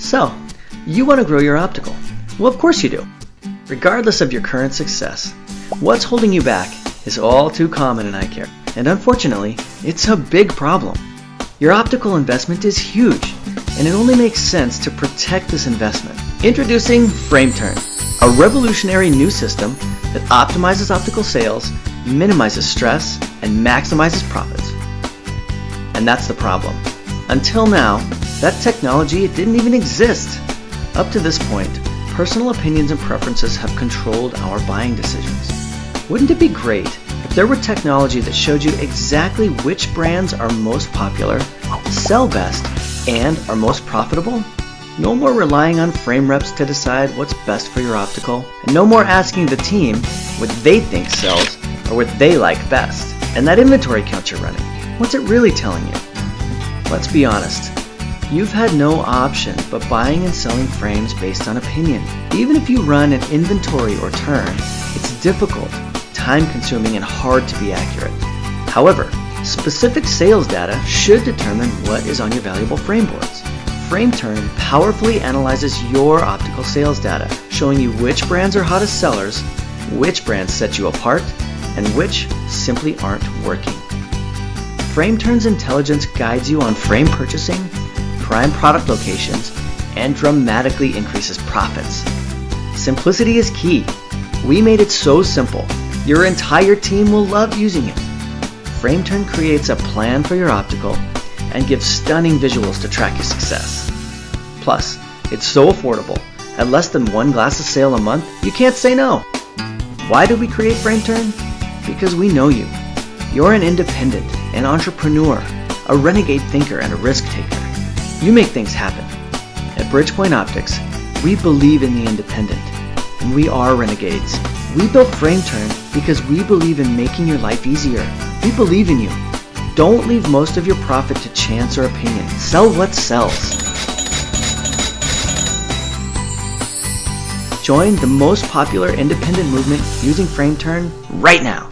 So, you want to grow your optical. Well, of course you do. Regardless of your current success, what's holding you back is all too common in eye care. And unfortunately, it's a big problem. Your optical investment is huge, and it only makes sense to protect this investment. Introducing FrameTurn, a revolutionary new system that optimizes optical sales, minimizes stress, and maximizes profits. And that's the problem. Until now, that technology didn't even exist. Up to this point, personal opinions and preferences have controlled our buying decisions. Wouldn't it be great if there were technology that showed you exactly which brands are most popular, sell best, and are most profitable? No more relying on frame reps to decide what's best for your optical, and no more asking the team what they think sells or what they like best. And that inventory count you're running, what's it really telling you? Let's be honest, you've had no option but buying and selling frames based on opinion. Even if you run an inventory or turn, it's difficult, time-consuming, and hard to be accurate. However, specific sales data should determine what is on your valuable frame boards. FrameTurn powerfully analyzes your optical sales data, showing you which brands are hottest sellers, which brands set you apart, and which simply aren't working. FrameTurn's intelligence guides you on frame purchasing, prime product locations, and dramatically increases profits. Simplicity is key. We made it so simple. Your entire team will love using it. FrameTurn creates a plan for your optical and gives stunning visuals to track your success. Plus, it's so affordable. At less than one glass of sale a month, you can't say no. Why did we create FrameTurn? Because we know you. You're an independent, an entrepreneur, a renegade thinker, and a risk taker. You make things happen. At Bridgepoint Optics, we believe in the independent, and we are renegades. We built FrameTurn because we believe in making your life easier. We believe in you. Don't leave most of your profit to chance or opinion. Sell what sells. Join the most popular independent movement using FrameTurn right now.